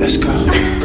Let's go.